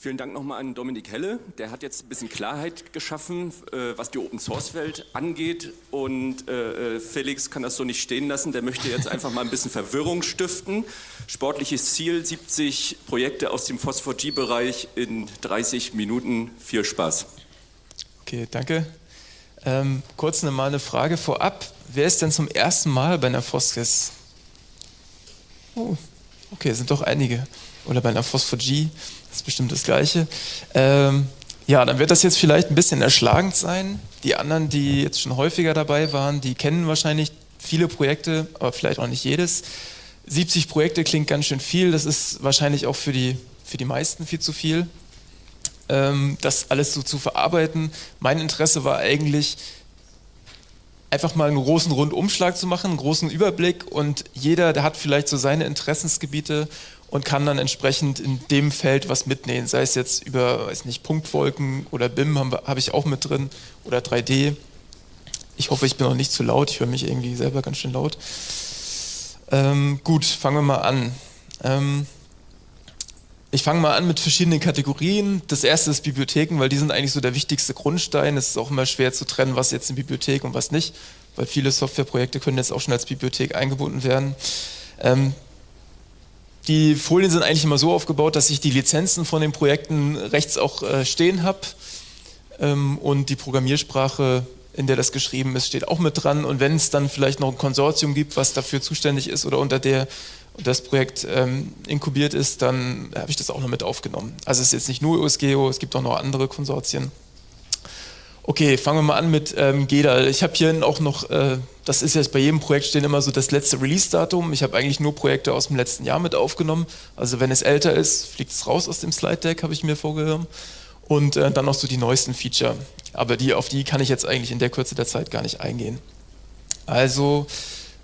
Vielen Dank nochmal an Dominik Helle. Der hat jetzt ein bisschen Klarheit geschaffen, äh, was die Open Source Welt angeht. Und äh, äh, Felix kann das so nicht stehen lassen. Der möchte jetzt einfach mal ein bisschen Verwirrung stiften. Sportliches Ziel: 70 Projekte aus dem Phosphor-G-Bereich in 30 Minuten. Viel Spaß. Okay, danke. Ähm, kurz eine mal eine Frage vorab. Wer ist denn zum ersten Mal bei einer Phosphis? Oh, okay, sind doch einige. Oder bei einer Phosphor-G. Das ist bestimmt das Gleiche. Ähm, ja, dann wird das jetzt vielleicht ein bisschen erschlagend sein. Die anderen, die jetzt schon häufiger dabei waren, die kennen wahrscheinlich viele Projekte, aber vielleicht auch nicht jedes. 70 Projekte klingt ganz schön viel, das ist wahrscheinlich auch für die, für die meisten viel zu viel, ähm, das alles so zu verarbeiten. Mein Interesse war eigentlich, einfach mal einen großen Rundumschlag zu machen, einen großen Überblick und jeder, der hat vielleicht so seine Interessensgebiete und kann dann entsprechend in dem Feld was mitnehmen, sei es jetzt über, weiß nicht, Punktwolken oder BIM habe hab ich auch mit drin oder 3D. Ich hoffe, ich bin auch nicht zu laut, ich höre mich irgendwie selber ganz schön laut. Ähm, gut, fangen wir mal an. Ähm, ich fange mal an mit verschiedenen Kategorien. Das erste ist Bibliotheken, weil die sind eigentlich so der wichtigste Grundstein. Es ist auch immer schwer zu trennen, was jetzt eine Bibliothek und was nicht, weil viele Softwareprojekte können jetzt auch schon als Bibliothek eingebunden werden. Ähm, die Folien sind eigentlich immer so aufgebaut, dass ich die Lizenzen von den Projekten rechts auch äh, stehen habe ähm, und die Programmiersprache, in der das geschrieben ist, steht auch mit dran. Und wenn es dann vielleicht noch ein Konsortium gibt, was dafür zuständig ist oder unter der das Projekt ähm, inkubiert ist, dann habe ich das auch noch mit aufgenommen. Also es ist jetzt nicht nur USGeo, es gibt auch noch andere Konsortien. Okay, fangen wir mal an mit ähm, GEDAL. Ich habe hier auch noch, äh, das ist jetzt bei jedem Projekt stehen immer so das letzte Release-Datum. Ich habe eigentlich nur Projekte aus dem letzten Jahr mit aufgenommen. Also wenn es älter ist, fliegt es raus aus dem Slide-Deck, habe ich mir vorgenommen. Und äh, dann noch so die neuesten Feature. Aber die, auf die kann ich jetzt eigentlich in der Kürze der Zeit gar nicht eingehen. Also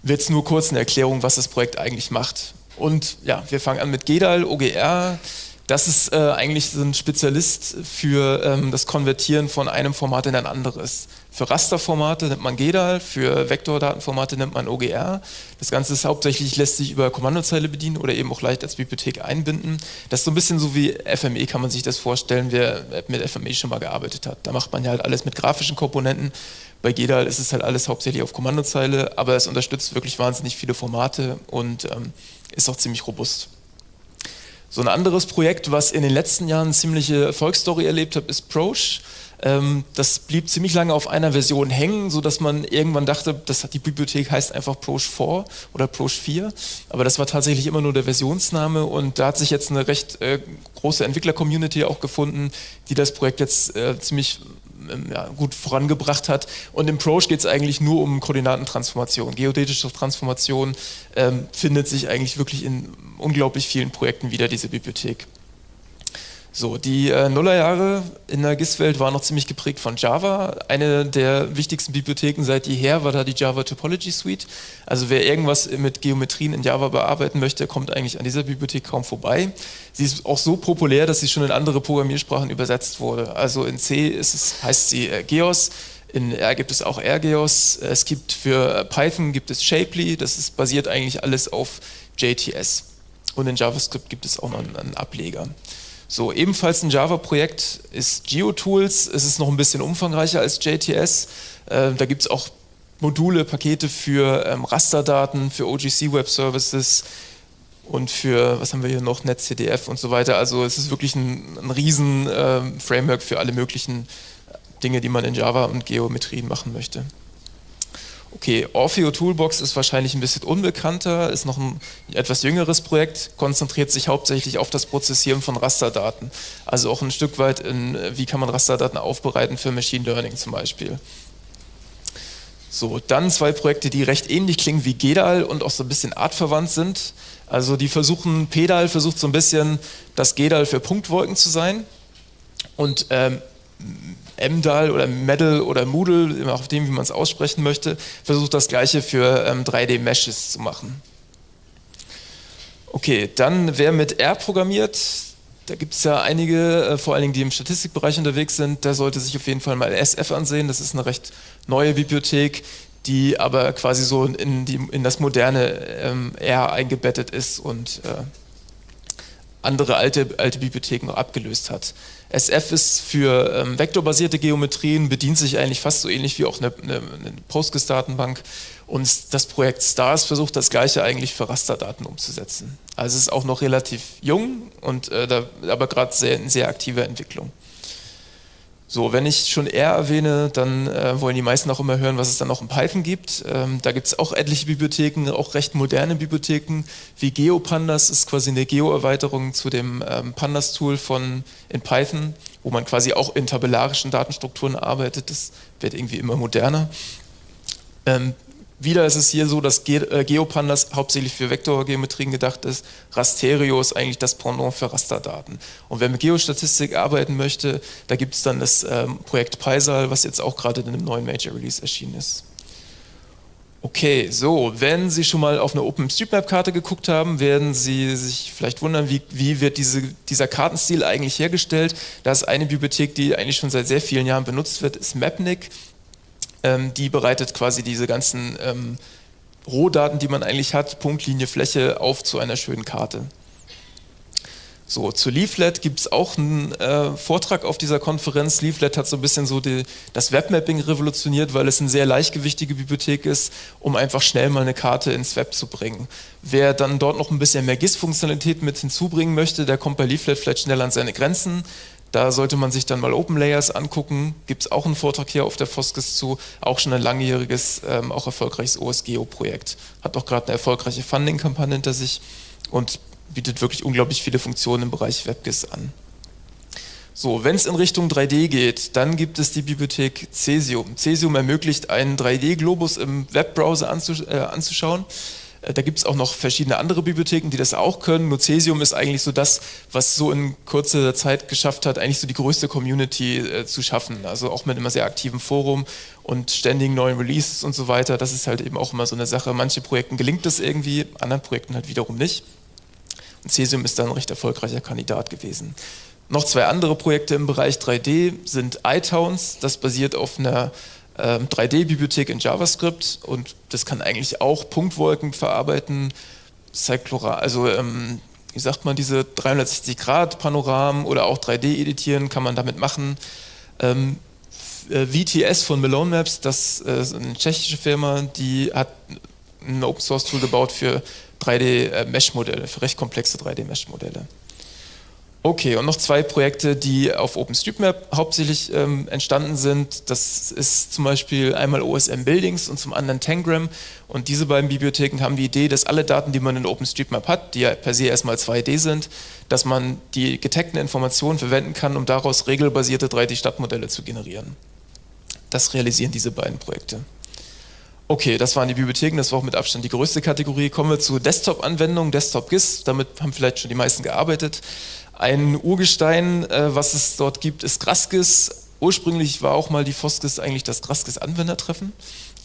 wird es nur kurz eine Erklärung, was das Projekt eigentlich macht. Und ja, wir fangen an mit GEDAL, OGR. Das ist äh, eigentlich so ein Spezialist für ähm, das Konvertieren von einem Format in ein anderes. Für Rasterformate nimmt man GEDAL, für Vektordatenformate nimmt man OGR. Das Ganze ist hauptsächlich, lässt sich über Kommandozeile bedienen oder eben auch leicht als Bibliothek einbinden. Das ist so ein bisschen so wie FME, kann man sich das vorstellen, wer mit FME schon mal gearbeitet hat. Da macht man ja halt alles mit grafischen Komponenten. Bei GEDAL ist es halt alles hauptsächlich auf Kommandozeile, aber es unterstützt wirklich wahnsinnig viele Formate und ähm, ist auch ziemlich robust. So ein anderes Projekt, was in den letzten Jahren eine ziemliche Erfolgsstory erlebt hat, ist Proche. Ähm, das blieb ziemlich lange auf einer Version hängen, sodass man irgendwann dachte, das, die Bibliothek heißt einfach Proche 4 oder Proche 4. Aber das war tatsächlich immer nur der Versionsname und da hat sich jetzt eine recht äh, große Entwickler-Community auch gefunden, die das Projekt jetzt äh, ziemlich ja, gut vorangebracht hat. Und im Proche geht es eigentlich nur um Koordinatentransformation. Geodätische Transformation ähm, findet sich eigentlich wirklich in unglaublich vielen Projekten wieder, diese Bibliothek. So, die äh, Nullerjahre in der GIS-Welt waren noch ziemlich geprägt von Java. Eine der wichtigsten Bibliotheken seit jeher war da die Java Topology Suite. Also wer irgendwas mit Geometrien in Java bearbeiten möchte, kommt eigentlich an dieser Bibliothek kaum vorbei. Sie ist auch so populär, dass sie schon in andere Programmiersprachen übersetzt wurde. Also in C es, heißt sie äh, Geos, in R gibt es auch RGeos. Es gibt für Python gibt es Shapely, das ist basiert eigentlich alles auf JTS. Und in JavaScript gibt es auch noch einen Ableger. So, ebenfalls ein Java-Projekt ist GeoTools. Es ist noch ein bisschen umfangreicher als JTS. Äh, da gibt es auch Module, Pakete für ähm, Rasterdaten, für OGC Web Services und für, was haben wir hier noch, NetCDF und so weiter. Also es ist wirklich ein, ein riesen äh, Framework für alle möglichen Dinge, die man in Java und Geometrien machen möchte. Okay, Orfeo Toolbox ist wahrscheinlich ein bisschen unbekannter, ist noch ein etwas jüngeres Projekt, konzentriert sich hauptsächlich auf das Prozessieren von Rasterdaten. Also auch ein Stück weit in, wie kann man Rasterdaten aufbereiten für Machine Learning zum Beispiel. So, dann zwei Projekte, die recht ähnlich klingen wie GEDAL und auch so ein bisschen artverwandt sind. Also die versuchen, PEDAL versucht so ein bisschen das GEDAL für Punktwolken zu sein und ähm, MDAL oder Medal oder Moodle, immer auf dem, wie man es aussprechen möchte, versucht das gleiche für ähm, 3D-Meshes zu machen. Okay, dann wer mit R programmiert, da gibt es ja einige, äh, vor allen Dingen die im Statistikbereich unterwegs sind, der sollte sich auf jeden Fall mal SF ansehen. Das ist eine recht neue Bibliothek, die aber quasi so in, die, in das moderne ähm, R eingebettet ist und äh, andere alte, alte Bibliotheken noch abgelöst hat. SF ist für ähm, vektorbasierte Geometrien, bedient sich eigentlich fast so ähnlich wie auch eine, eine, eine Postgres-Datenbank. Und das Projekt STARS versucht das gleiche eigentlich für Rasterdaten umzusetzen. Also es ist auch noch relativ jung und äh, da, aber gerade sehr, in sehr aktiver Entwicklung. So, wenn ich schon R erwähne, dann äh, wollen die meisten auch immer hören, was es dann noch in Python gibt. Ähm, da gibt es auch etliche Bibliotheken, auch recht moderne Bibliotheken, wie GeoPandas ist quasi eine Geo-Erweiterung zu dem ähm, Pandas-Tool von in Python, wo man quasi auch in tabellarischen Datenstrukturen arbeitet. Das wird irgendwie immer moderner. Ähm, wieder ist es hier so, dass äh, GeoPandas hauptsächlich für Vektorgeometrien gedacht ist. Rasterio ist eigentlich das Pendant für Rasterdaten. Und wer mit Geostatistik arbeiten möchte, da gibt es dann das ähm, Projekt Paisal, was jetzt auch gerade in einem neuen Major Release erschienen ist. Okay, so, wenn Sie schon mal auf eine OpenStreetMap-Karte geguckt haben, werden Sie sich vielleicht wundern, wie, wie wird diese, dieser Kartenstil eigentlich hergestellt. Da ist eine Bibliothek, die eigentlich schon seit sehr vielen Jahren benutzt wird, ist Mapnik die bereitet quasi diese ganzen ähm, Rohdaten, die man eigentlich hat, Punktlinie, Fläche, auf zu einer schönen Karte. So, zu Leaflet gibt es auch einen äh, Vortrag auf dieser Konferenz. Leaflet hat so ein bisschen so die, das Webmapping revolutioniert, weil es eine sehr leichtgewichtige Bibliothek ist, um einfach schnell mal eine Karte ins Web zu bringen. Wer dann dort noch ein bisschen mehr GIS-Funktionalität mit hinzubringen möchte, der kommt bei Leaflet vielleicht schnell an seine Grenzen. Da sollte man sich dann mal Open Layers angucken. Gibt es auch einen Vortrag hier auf der Foskes zu. Auch schon ein langjähriges, ähm, auch erfolgreiches OSGeo-Projekt. Hat auch gerade eine erfolgreiche Funding-Kampagne hinter sich und bietet wirklich unglaublich viele Funktionen im Bereich WebGIS an. So, wenn es in Richtung 3D geht, dann gibt es die Bibliothek Cesium. Cesium ermöglicht einen 3D-Globus im Webbrowser anzusch äh, anzuschauen. Da gibt es auch noch verschiedene andere Bibliotheken, die das auch können. Nocesium ist eigentlich so das, was so in kurzer Zeit geschafft hat, eigentlich so die größte Community äh, zu schaffen. Also auch mit einem sehr aktiven Forum und ständigen neuen Releases und so weiter. Das ist halt eben auch immer so eine Sache. Manche Projekten gelingt das irgendwie, anderen Projekten halt wiederum nicht. Und Cesium ist dann ein recht erfolgreicher Kandidat gewesen. Noch zwei andere Projekte im Bereich 3D sind iTowns. Das basiert auf einer 3D-Bibliothek ähm, in JavaScript und das kann eigentlich auch Punktwolken verarbeiten, Cyclora, also ähm, wie sagt man, diese 360-Grad-Panoramen oder auch 3D-Editieren kann man damit machen. Ähm, äh, VTS von Malone Maps, das äh, ist eine tschechische Firma, die hat ein Open-Source-Tool gebaut für 3D-Mesh-Modelle, für recht komplexe 3D-Mesh-Modelle. Okay, und noch zwei Projekte, die auf OpenStreetMap hauptsächlich ähm, entstanden sind. Das ist zum Beispiel einmal OSM Buildings und zum anderen Tangram. Und diese beiden Bibliotheken haben die Idee, dass alle Daten, die man in OpenStreetMap hat, die ja per se erstmal 2D sind, dass man die getagten Informationen verwenden kann, um daraus regelbasierte 3D-Stadtmodelle zu generieren. Das realisieren diese beiden Projekte. Okay, das waren die Bibliotheken, das war auch mit Abstand die größte Kategorie. Kommen wir zu Desktop-Anwendungen, Desktop-GIS, damit haben vielleicht schon die meisten gearbeitet. Ein Urgestein, äh, was es dort gibt, ist Graskis. Ursprünglich war auch mal die Foskis eigentlich das Graskis-Anwendertreffen,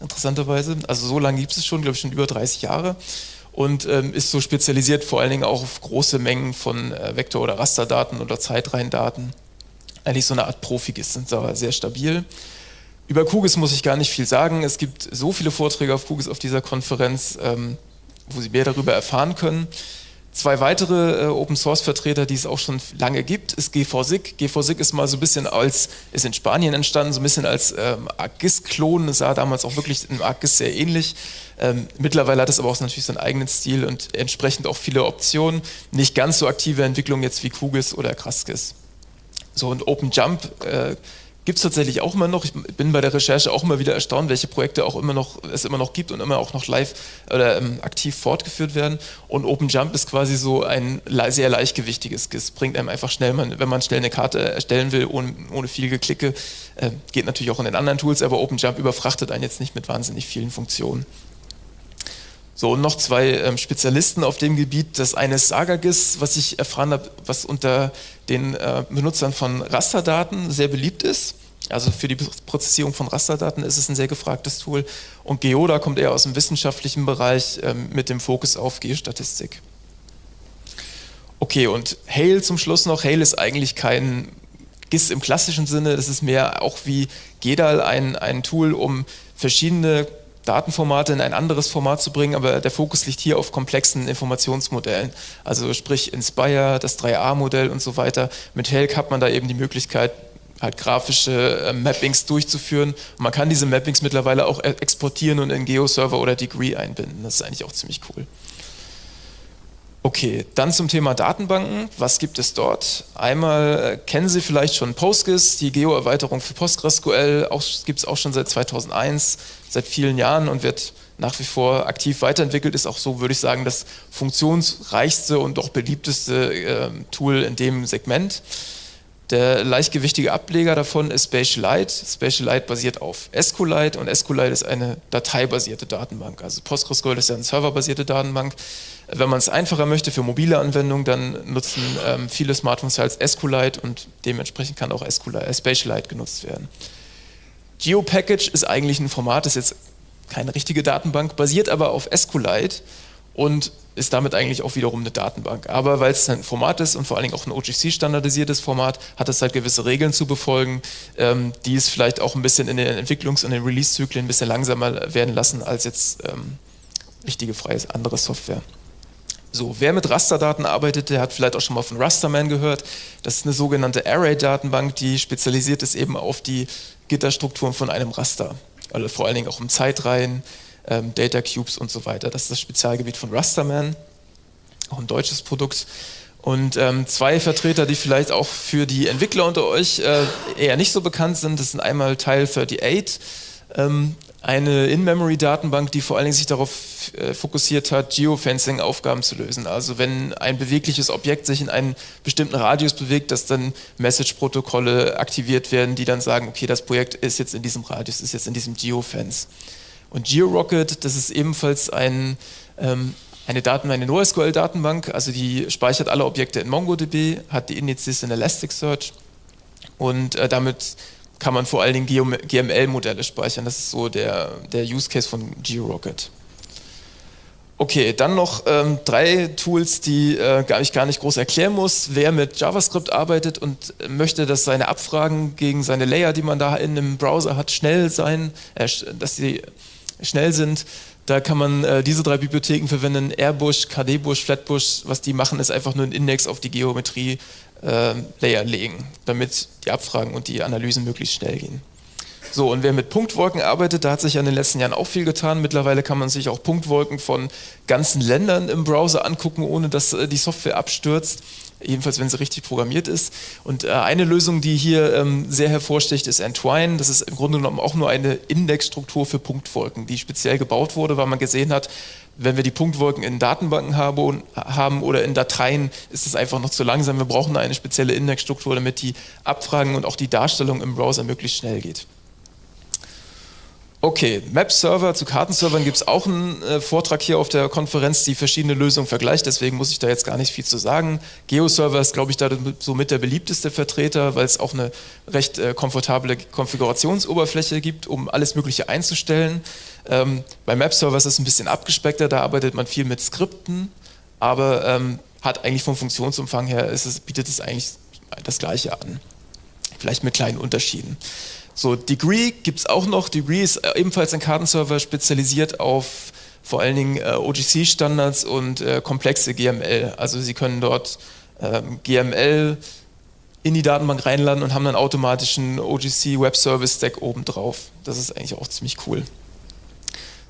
interessanterweise. Also so lange gibt es schon, glaube ich schon über 30 Jahre und ähm, ist so spezialisiert vor allen Dingen auch auf große Mengen von äh, Vektor- oder Rasterdaten oder Zeitreihendaten. Eigentlich so eine Art Profigis, sind aber sehr stabil. Über QGIS muss ich gar nicht viel sagen. Es gibt so viele Vorträge auf QGIS auf dieser Konferenz, ähm, wo Sie mehr darüber erfahren können. Zwei weitere äh, Open-Source-Vertreter, die es auch schon lange gibt, ist GVSIG. GVSIG ist mal so ein bisschen als, ist in Spanien entstanden, so ein bisschen als ähm, ArcGIS-Klon, sah damals auch wirklich in ArcGIS sehr ähnlich. Ähm, mittlerweile hat es aber auch natürlich seinen eigenen Stil und entsprechend auch viele Optionen. Nicht ganz so aktive Entwicklungen jetzt wie QGIS oder Kraskis. So, und OpenJump äh, gibt es tatsächlich auch immer noch. Ich bin bei der Recherche auch immer wieder erstaunt, welche Projekte auch immer noch, es immer noch gibt und immer auch noch live oder ähm, aktiv fortgeführt werden. Und OpenJump ist quasi so ein sehr leichtgewichtiges GIS. Bringt einem einfach schnell, wenn man schnell eine Karte erstellen will, ohne, ohne viel Geklicke. Äh, geht natürlich auch in den anderen Tools, aber OpenJump überfrachtet einen jetzt nicht mit wahnsinnig vielen Funktionen. So, und noch zwei ähm, Spezialisten auf dem Gebiet. Das eine ist SagaGIS, was ich erfahren habe, was unter den äh, Benutzern von Rasterdaten sehr beliebt ist. Also für die Prozessierung von Rasterdaten ist es ein sehr gefragtes Tool. Und Geoda kommt eher aus dem wissenschaftlichen Bereich ähm, mit dem Fokus auf Geostatistik. Okay, und Hail zum Schluss noch. Hail ist eigentlich kein GIS im klassischen Sinne, das ist mehr auch wie GEDAL ein, ein Tool, um verschiedene Datenformate in ein anderes Format zu bringen, aber der Fokus liegt hier auf komplexen Informationsmodellen. Also sprich Inspire, das 3A-Modell und so weiter. Mit Helk hat man da eben die Möglichkeit, halt grafische äh, Mappings durchzuführen. Und man kann diese Mappings mittlerweile auch e-, exportieren und in GeoServer oder Degree einbinden. Das ist eigentlich auch ziemlich cool. Okay, dann zum Thema Datenbanken. Was gibt es dort? Einmal äh, kennen Sie vielleicht schon Postgres, die Geo-Erweiterung für PostgreSQL, gibt es auch schon seit 2001, seit vielen Jahren und wird nach wie vor aktiv weiterentwickelt, ist auch so, würde ich sagen, das funktionsreichste und auch beliebteste äh, Tool in dem Segment. Der leichtgewichtige Ableger davon ist Spatialite. Spatialite basiert auf SQLite und SQLite ist eine dateibasierte Datenbank. Also PostgreSQL ist ja eine serverbasierte Datenbank. Wenn man es einfacher möchte für mobile Anwendungen, dann nutzen ähm, viele Smartphones als SQLite und dementsprechend kann auch SQLite, äh, Spatialite genutzt werden. GeoPackage ist eigentlich ein Format, das ist jetzt keine richtige Datenbank, basiert aber auf SQLite und ist damit eigentlich auch wiederum eine Datenbank. Aber weil es ein Format ist und vor allen Dingen auch ein OGC-standardisiertes Format, hat es halt gewisse Regeln zu befolgen, ähm, die es vielleicht auch ein bisschen in den Entwicklungs- und den Release-Zyklen ein bisschen langsamer werden lassen als jetzt ähm, richtige freie andere Software. So, wer mit Rasterdaten arbeitet, der hat vielleicht auch schon mal von Rasterman gehört. Das ist eine sogenannte Array-Datenbank, die spezialisiert ist eben auf die Gitterstrukturen von einem Raster. Also vor allen Dingen auch um Zeitreihen, ähm, Data Cubes und so weiter. Das ist das Spezialgebiet von Rasterman, auch ein deutsches Produkt. Und ähm, zwei Vertreter, die vielleicht auch für die Entwickler unter euch äh, eher nicht so bekannt sind, das sind einmal Teil 38, ähm, eine In-Memory-Datenbank, die vor allen Dingen sich darauf äh, fokussiert hat, Geofencing-Aufgaben zu lösen. Also wenn ein bewegliches Objekt sich in einen bestimmten Radius bewegt, dass dann Message-Protokolle aktiviert werden, die dann sagen, okay, das Projekt ist jetzt in diesem Radius, ist jetzt in diesem Geofence. Und GeoRocket, das ist ebenfalls ein, ähm, eine, Daten, eine NoSQL-Datenbank, also die speichert alle Objekte in MongoDB, hat die Indizes in Elasticsearch und äh, damit kann man vor allen Dingen GML-Modelle speichern. Das ist so der, der Use Case von GeoRocket. Okay, dann noch ähm, drei Tools, die äh, ich gar nicht groß erklären muss. Wer mit JavaScript arbeitet und möchte, dass seine Abfragen gegen seine Layer, die man da in einem Browser hat, schnell sein, äh, dass sie schnell sind. Da kann man äh, diese drei Bibliotheken verwenden, Airbush, KDbush, Flatbush. Was die machen, ist einfach nur ein Index auf die Geometrie-Layer äh, legen, damit die Abfragen und die Analysen möglichst schnell gehen. So, und wer mit Punktwolken arbeitet, da hat sich ja in den letzten Jahren auch viel getan. Mittlerweile kann man sich auch Punktwolken von ganzen Ländern im Browser angucken, ohne dass äh, die Software abstürzt jedenfalls wenn sie richtig programmiert ist. Und äh, eine Lösung, die hier ähm, sehr hervorsticht, ist Entwine. Das ist im Grunde genommen auch nur eine Indexstruktur für Punktwolken, die speziell gebaut wurde, weil man gesehen hat, wenn wir die Punktwolken in Datenbanken haben oder in Dateien, ist es einfach noch zu langsam. Wir brauchen eine spezielle Indexstruktur, damit die Abfragen und auch die Darstellung im Browser möglichst schnell geht. Okay, Map-Server zu Kartenservern gibt es auch einen äh, Vortrag hier auf der Konferenz, die verschiedene Lösungen vergleicht, deswegen muss ich da jetzt gar nicht viel zu sagen. GeoServer ist, glaube ich, da somit der beliebteste Vertreter, weil es auch eine recht äh, komfortable Konfigurationsoberfläche gibt, um alles Mögliche einzustellen. Ähm, bei Map-Server ist es ein bisschen abgespeckter, da arbeitet man viel mit Skripten, aber ähm, hat eigentlich vom Funktionsumfang her, es, bietet es eigentlich das Gleiche an. Vielleicht mit kleinen Unterschieden. So, Degree gibt es auch noch. Degree ist äh, ebenfalls ein Kartenserver spezialisiert auf vor allen Dingen äh, OGC-Standards und äh, komplexe GML. Also Sie können dort ähm, GML in die Datenbank reinladen und haben dann automatisch einen OGC Web Service Stack oben drauf. Das ist eigentlich auch ziemlich cool.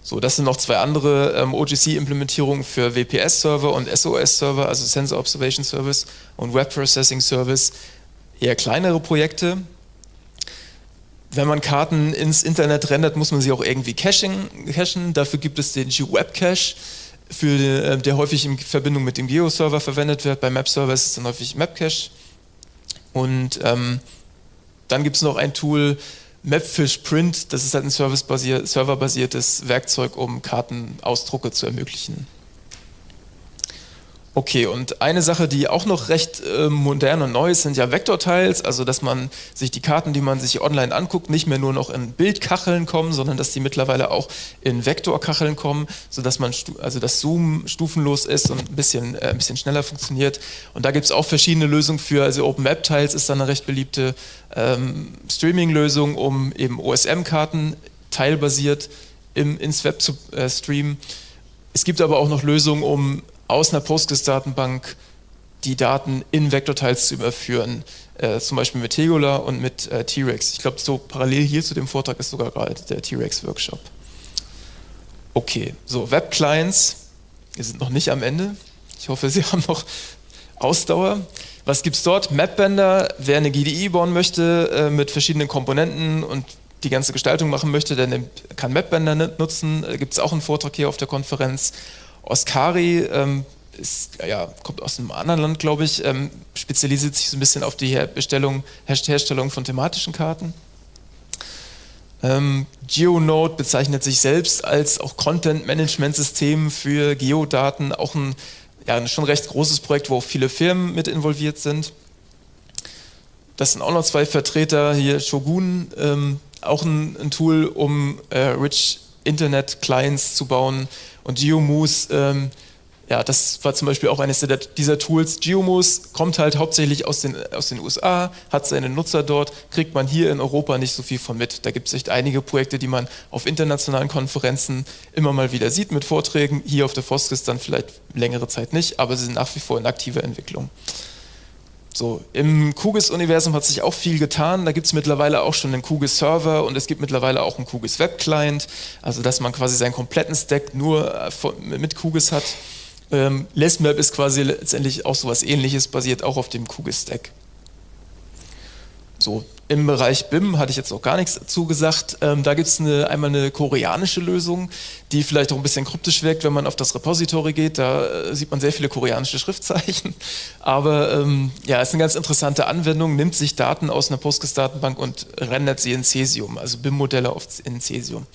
So, das sind noch zwei andere ähm, OGC-Implementierungen für WPS-Server und SOS-Server, also Sensor Observation Service und Web Processing Service. Eher kleinere Projekte, wenn man Karten ins Internet rendert, muss man sie auch irgendwie caching, cachen. Dafür gibt es den G-Web-Cache, äh, der häufig in Verbindung mit dem Geo-Server verwendet wird. Bei Map-Server ist es dann häufig Mapcache. Und ähm, dann gibt es noch ein Tool, Mapfish Print, das ist halt ein serverbasiertes Werkzeug, um Kartenausdrucke zu ermöglichen. Okay, und eine Sache, die auch noch recht äh, modern und neu ist, sind ja Vektortiles, also dass man sich die Karten, die man sich online anguckt, nicht mehr nur noch in Bildkacheln kommen, sondern dass die mittlerweile auch in Vektorkacheln kommen, sodass man also das Zoom stufenlos ist und ein bisschen, äh, ein bisschen schneller funktioniert. Und da gibt es auch verschiedene Lösungen für, also OpenMap-Tiles ist dann eine recht beliebte ähm, Streaming-Lösung, um eben OSM-Karten teilbasiert im, ins Web zu äh, streamen. Es gibt aber auch noch Lösungen, um aus einer Postgres-Datenbank die Daten in Vektorteils zu überführen, äh, zum Beispiel mit Tegula und mit äh, T-Rex. Ich glaube, so parallel hier zu dem Vortrag ist sogar gerade der T-Rex-Workshop. Okay, so Web-Clients, wir sind noch nicht am Ende. Ich hoffe, Sie haben noch Ausdauer. Was gibt es dort? Mapbender, wer eine GDI bauen möchte äh, mit verschiedenen Komponenten und die ganze Gestaltung machen möchte, der kann Mapbender nutzen. Da gibt es auch einen Vortrag hier auf der Konferenz. Oscari ähm, ist, ja, kommt aus einem anderen Land, glaube ich, ähm, spezialisiert sich so ein bisschen auf die Herstellung, Herstellung von thematischen Karten. Ähm, GeoNode bezeichnet sich selbst als auch Content-Management-System für Geodaten, auch ein, ja, ein schon recht großes Projekt, wo auch viele Firmen mit involviert sind. Das sind auch noch zwei Vertreter, hier Shogun, ähm, auch ein, ein, Tool, um äh, Rich Internet Clients zu bauen und GeoMoose ähm, ja, das war zum Beispiel auch eines dieser Tools. Geomos kommt halt hauptsächlich aus den, aus den USA, hat seine Nutzer dort, kriegt man hier in Europa nicht so viel von mit. Da gibt es echt einige Projekte, die man auf internationalen Konferenzen immer mal wieder sieht mit Vorträgen. Hier auf der Foskis dann vielleicht längere Zeit nicht, aber sie sind nach wie vor in aktiver Entwicklung. So, Im QGIS-Universum hat sich auch viel getan. Da gibt es mittlerweile auch schon einen QGIS-Server und es gibt mittlerweile auch einen QGIS-Web-Client, also dass man quasi seinen kompletten Stack nur äh, mit QGIS hat. Ähm, LessMap ist quasi letztendlich auch so etwas ähnliches, basiert auch auf dem QGIS-Stack. So, im Bereich BIM hatte ich jetzt noch gar nichts dazu gesagt. Ähm, da gibt es eine, einmal eine koreanische Lösung, die vielleicht auch ein bisschen kryptisch wirkt, wenn man auf das Repository geht. Da äh, sieht man sehr viele koreanische Schriftzeichen. Aber ähm, ja, es ist eine ganz interessante Anwendung, nimmt sich Daten aus einer Postgres-Datenbank und rendert sie in Cesium, also BIM-Modelle in Cesium.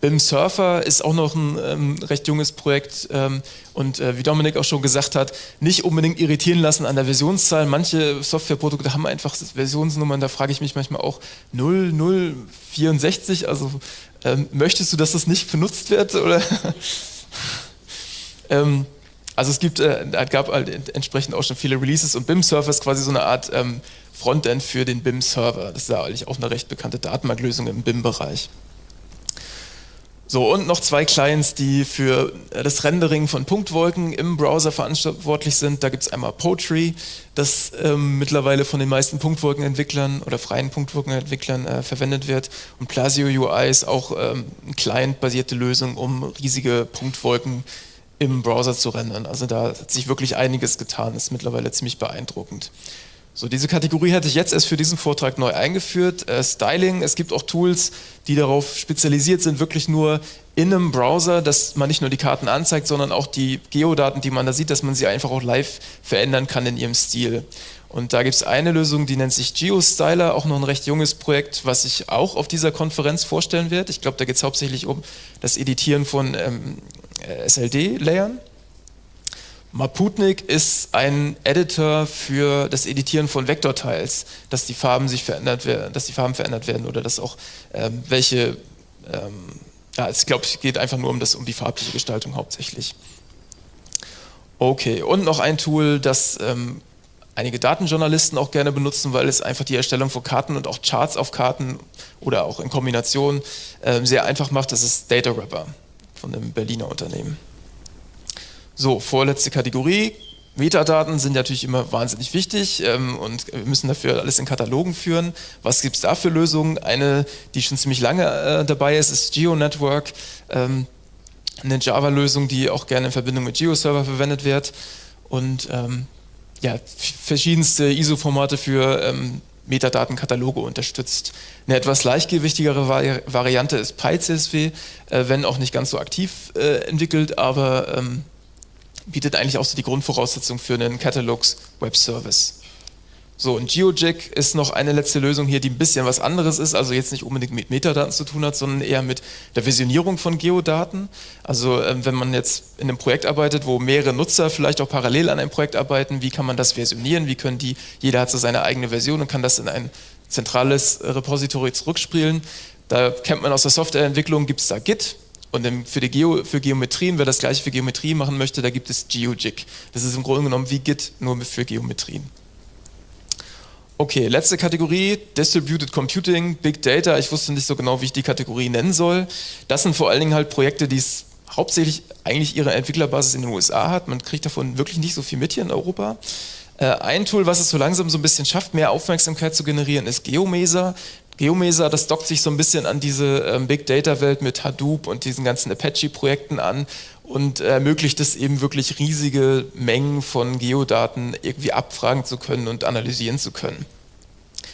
BIM Surfer ist auch noch ein ähm, recht junges Projekt ähm, und äh, wie Dominik auch schon gesagt hat, nicht unbedingt irritieren lassen an der Versionszahl. Manche Softwareprodukte haben einfach Versionsnummern, da frage ich mich manchmal auch 0064, also ähm, möchtest du, dass das nicht benutzt wird? Oder ähm, also es gibt, äh, gab halt entsprechend auch schon viele Releases und BIM Surfer ist quasi so eine Art ähm, Frontend für den BIM Server. Das ist ja eigentlich auch eine recht bekannte Datenbanklösung im BIM-Bereich. So, und noch zwei Clients, die für das Rendering von Punktwolken im Browser verantwortlich sind. Da gibt es einmal Poetry, das ähm, mittlerweile von den meisten Punktwolkenentwicklern oder freien Punktwolkenentwicklern äh, verwendet wird. Und Plasio UI ist auch ähm, eine client-basierte Lösung, um riesige Punktwolken im Browser zu rendern. Also da hat sich wirklich einiges getan, ist mittlerweile ziemlich beeindruckend. So, diese Kategorie hatte ich jetzt erst für diesen Vortrag neu eingeführt. Äh, Styling, es gibt auch Tools, die darauf spezialisiert sind, wirklich nur in einem Browser, dass man nicht nur die Karten anzeigt, sondern auch die Geodaten, die man da sieht, dass man sie einfach auch live verändern kann in ihrem Stil. Und da gibt es eine Lösung, die nennt sich GeoStyler, auch noch ein recht junges Projekt, was ich auch auf dieser Konferenz vorstellen werde. Ich glaube, da geht es hauptsächlich um das Editieren von ähm, äh, SLD-Layern. Maputnik ist ein Editor für das Editieren von Vektorteils, dass die Farben sich verändert werden, dass die Farben verändert werden oder dass auch ähm, welche, ähm, ja, ich glaube, es geht einfach nur um, das, um die farbliche Gestaltung hauptsächlich. Okay, und noch ein Tool, das ähm, einige Datenjournalisten auch gerne benutzen, weil es einfach die Erstellung von Karten und auch Charts auf Karten oder auch in Kombination ähm, sehr einfach macht, das ist Data Wrapper von einem Berliner Unternehmen. So, vorletzte Kategorie. Metadaten sind natürlich immer wahnsinnig wichtig ähm, und wir müssen dafür alles in Katalogen führen. Was gibt es da für Lösungen? Eine, die schon ziemlich lange äh, dabei ist, ist GeoNetwork. Ähm, eine Java-Lösung, die auch gerne in Verbindung mit GeoServer verwendet wird und ähm, ja, verschiedenste ISO-Formate für ähm, Metadatenkataloge unterstützt. Eine etwas leichtgewichtigere Vari Variante ist PyCSV, äh, wenn auch nicht ganz so aktiv äh, entwickelt, aber ähm, bietet eigentlich auch so die Grundvoraussetzung für einen Catalogs Web Service. So, und GeoJack ist noch eine letzte Lösung hier, die ein bisschen was anderes ist, also jetzt nicht unbedingt mit Metadaten zu tun hat, sondern eher mit der Visionierung von Geodaten. Also ähm, wenn man jetzt in einem Projekt arbeitet, wo mehrere Nutzer vielleicht auch parallel an einem Projekt arbeiten, wie kann man das versionieren, wie können die, jeder hat so seine eigene Version und kann das in ein zentrales Repository zurückspielen. Da kennt man aus der Softwareentwicklung, gibt es da Git, und für, die Geo, für Geometrien, wer das gleiche für Geometrie machen möchte, da gibt es GeoJig. Das ist im Grunde genommen wie Git, nur für Geometrien. Okay, letzte Kategorie, Distributed Computing, Big Data. Ich wusste nicht so genau, wie ich die Kategorie nennen soll. Das sind vor allen Dingen halt Projekte, die es hauptsächlich eigentlich ihre Entwicklerbasis in den USA hat. Man kriegt davon wirklich nicht so viel mit hier in Europa. Äh, ein Tool, was es so langsam so ein bisschen schafft, mehr Aufmerksamkeit zu generieren, ist GeoMesa. GeoMesa, das dockt sich so ein bisschen an diese ähm, Big Data Welt mit Hadoop und diesen ganzen Apache-Projekten an und ermöglicht es eben wirklich riesige Mengen von Geodaten irgendwie abfragen zu können und analysieren zu können.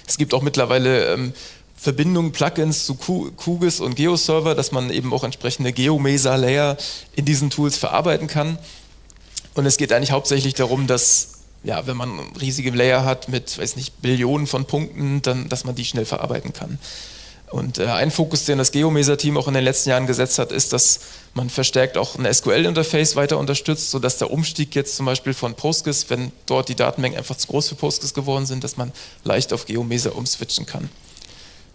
Es gibt auch mittlerweile ähm, Verbindungen, Plugins zu QGIS und GeoServer, dass man eben auch entsprechende GeoMesa-Layer in diesen Tools verarbeiten kann. Und es geht eigentlich hauptsächlich darum, dass ja, wenn man riesige Layer hat mit, weiß nicht, Billionen von Punkten, dann, dass man die schnell verarbeiten kann. Und äh, ein Fokus, den das Geomeser-Team auch in den letzten Jahren gesetzt hat, ist, dass man verstärkt auch ein SQL-Interface weiter unterstützt, sodass der Umstieg jetzt zum Beispiel von Postgres, wenn dort die Datenmengen einfach zu groß für Postgres geworden sind, dass man leicht auf Geomeser umswitchen kann.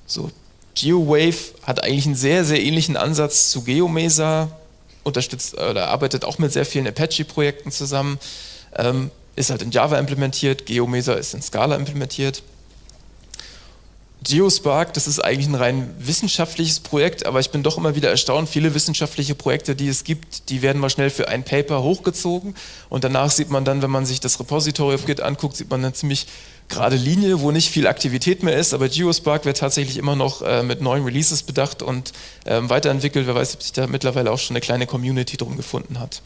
So, GeoWave hat eigentlich einen sehr, sehr ähnlichen Ansatz zu Geomeser, unterstützt oder arbeitet auch mit sehr vielen Apache-Projekten zusammen, ähm, ist halt in Java implementiert, Geomeser ist in Scala implementiert. Geospark, das ist eigentlich ein rein wissenschaftliches Projekt, aber ich bin doch immer wieder erstaunt, viele wissenschaftliche Projekte, die es gibt, die werden mal schnell für ein Paper hochgezogen und danach sieht man dann, wenn man sich das Repository auf Git anguckt, sieht man eine ziemlich gerade Linie, wo nicht viel Aktivität mehr ist, aber Geospark wird tatsächlich immer noch äh, mit neuen Releases bedacht und äh, weiterentwickelt. Wer weiß, ob sich da mittlerweile auch schon eine kleine Community drum gefunden hat.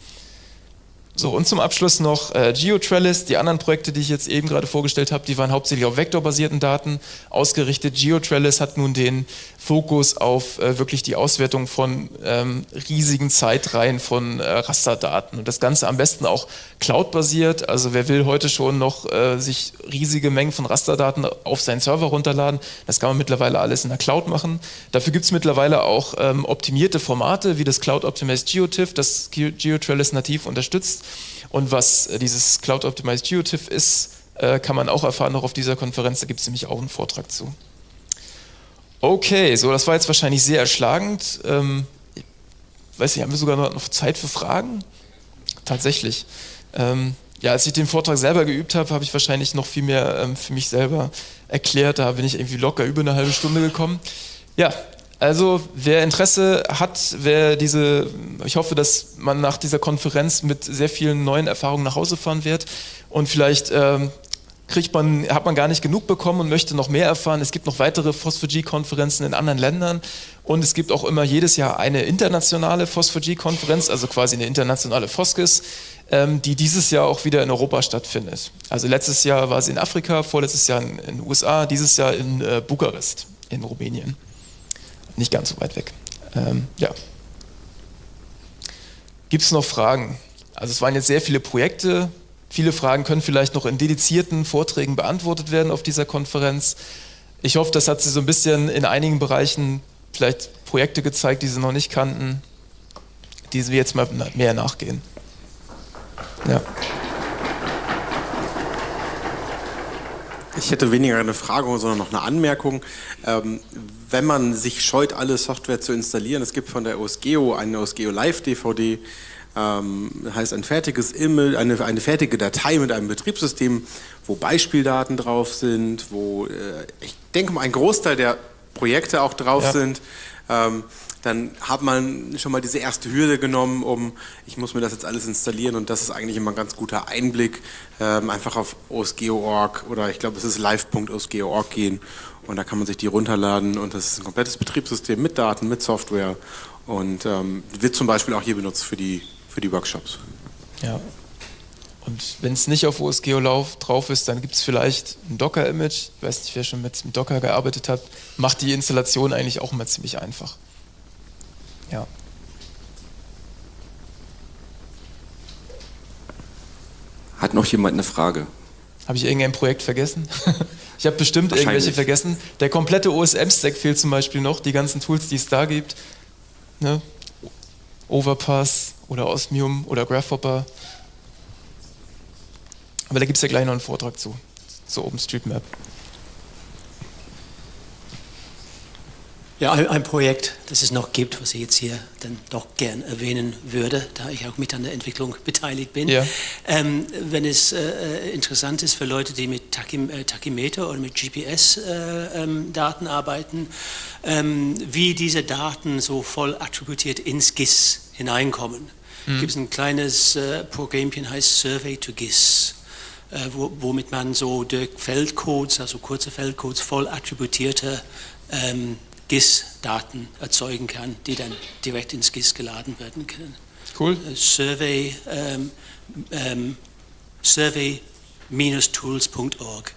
So, und zum Abschluss noch äh, GeoTrellis. Die anderen Projekte, die ich jetzt eben gerade vorgestellt habe, die waren hauptsächlich auf vektorbasierten Daten ausgerichtet. GeoTrellis hat nun den Fokus auf äh, wirklich die Auswertung von ähm, riesigen Zeitreihen von äh, Rasterdaten. Und das Ganze am besten auch cloud-basiert. Also wer will heute schon noch äh, sich riesige Mengen von Rasterdaten auf seinen Server runterladen, das kann man mittlerweile alles in der Cloud machen. Dafür gibt es mittlerweile auch ähm, optimierte Formate wie das Cloud Optimized GeoTIFF, das GeoTrellis nativ unterstützt. Und was äh, dieses Cloud Optimized GeoTIFF ist, äh, kann man auch erfahren noch auf dieser Konferenz, da gibt es nämlich auch einen Vortrag zu. Okay, so das war jetzt wahrscheinlich sehr erschlagend. Ähm, weiß nicht, haben wir sogar noch Zeit für Fragen? Tatsächlich. Ähm, ja, als ich den Vortrag selber geübt habe, habe ich wahrscheinlich noch viel mehr ähm, für mich selber erklärt. Da bin ich irgendwie locker über eine halbe Stunde gekommen. Ja, also wer Interesse hat, wer diese, ich hoffe, dass man nach dieser Konferenz mit sehr vielen neuen Erfahrungen nach Hause fahren wird und vielleicht ähm, kriegt man, hat man gar nicht genug bekommen und möchte noch mehr erfahren. Es gibt noch weitere Phosphor-G-Konferenzen in anderen Ländern und es gibt auch immer jedes Jahr eine internationale Phosphor-G-Konferenz, also quasi eine internationale Foskis, ähm, die dieses Jahr auch wieder in Europa stattfindet. Also letztes Jahr war sie in Afrika, vorletztes Jahr in den USA, dieses Jahr in äh, Bukarest in Rumänien nicht ganz so weit weg. Ähm, ja. Gibt es noch Fragen? Also es waren jetzt sehr viele Projekte. Viele Fragen können vielleicht noch in dedizierten Vorträgen beantwortet werden auf dieser Konferenz. Ich hoffe, das hat Sie so ein bisschen in einigen Bereichen vielleicht Projekte gezeigt, die Sie noch nicht kannten, die Sie jetzt mal mehr nachgehen. Ja. Ich hätte weniger eine Frage, sondern noch eine Anmerkung. Ähm, wenn man sich scheut, alle Software zu installieren, es gibt von der OSGeo eine OSGeo Live DVD, ähm, heißt ein fertiges Image, eine, eine fertige Datei mit einem Betriebssystem, wo Beispieldaten drauf sind, wo äh, ich denke mal ein Großteil der Projekte auch drauf ja. sind. Ähm, dann hat man schon mal diese erste Hürde genommen, um, ich muss mir das jetzt alles installieren und das ist eigentlich immer ein ganz guter Einblick, ähm, einfach auf osgeo.org oder ich glaube es ist live.osgeo.org gehen und da kann man sich die runterladen und das ist ein komplettes Betriebssystem mit Daten, mit Software und ähm, wird zum Beispiel auch hier benutzt für die, für die Workshops. Ja. Und wenn es nicht auf OSGeo drauf ist, dann gibt es vielleicht ein Docker-Image. Ich weiß nicht, wer schon mit, mit Docker gearbeitet hat. Macht die Installation eigentlich auch immer ziemlich einfach. Ja. Hat noch jemand eine Frage? Habe ich irgendein Projekt vergessen? ich habe bestimmt irgendwelche vergessen. Der komplette OSM-Stack fehlt zum Beispiel noch, die ganzen Tools, die es da gibt. Ne? Overpass oder Osmium oder Grasshopper. Aber da gibt es ja gleich noch einen Vortrag zu, zu OpenStreetMap. Ja, ein, Projekt, das es noch gibt, was ich jetzt hier dann doch gern erwähnen würde, da ich auch mit an der Entwicklung beteiligt bin. Ja. Ähm, wenn es äh, interessant ist für Leute, die mit Tachym äh, Tachymeter oder mit GPS-Daten äh, ähm, arbeiten, ähm, wie diese Daten so voll attributiert ins GIS hineinkommen. Mhm. Gibt es ein kleines äh, Programmchen, heißt Survey to GIS. Äh, wo, womit man so durch Feldcodes, also kurze Feldcodes, voll attributierte ähm, GIS-Daten erzeugen kann, die dann direkt ins GIS geladen werden können. Cool. Äh, Survey, ähm, ähm, survey-tools.org.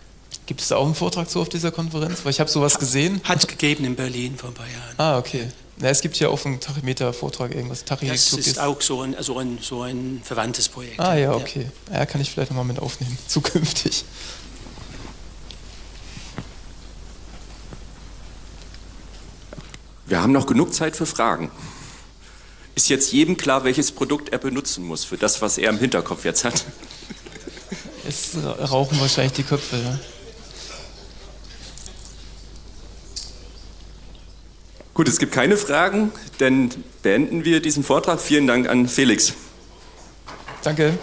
Gibt es da auch einen Vortrag zu auf dieser Konferenz? Weil ich habe sowas gesehen. Hat es gegeben in Berlin vor ein paar Jahren. Ah, okay. Na, es gibt hier auch einen Tachymeter-Vortrag, irgendwas. Tachy das ist auch so ein, also ein, so ein verwandtes Projekt. Ah, ja, okay. Ja, kann ich vielleicht nochmal mit aufnehmen, zukünftig. Wir haben noch genug Zeit für Fragen. Ist jetzt jedem klar, welches Produkt er benutzen muss für das, was er im Hinterkopf jetzt hat? Es rauchen wahrscheinlich die Köpfe, ja. Gut, es gibt keine Fragen, dann beenden wir diesen Vortrag. Vielen Dank an Felix. Danke.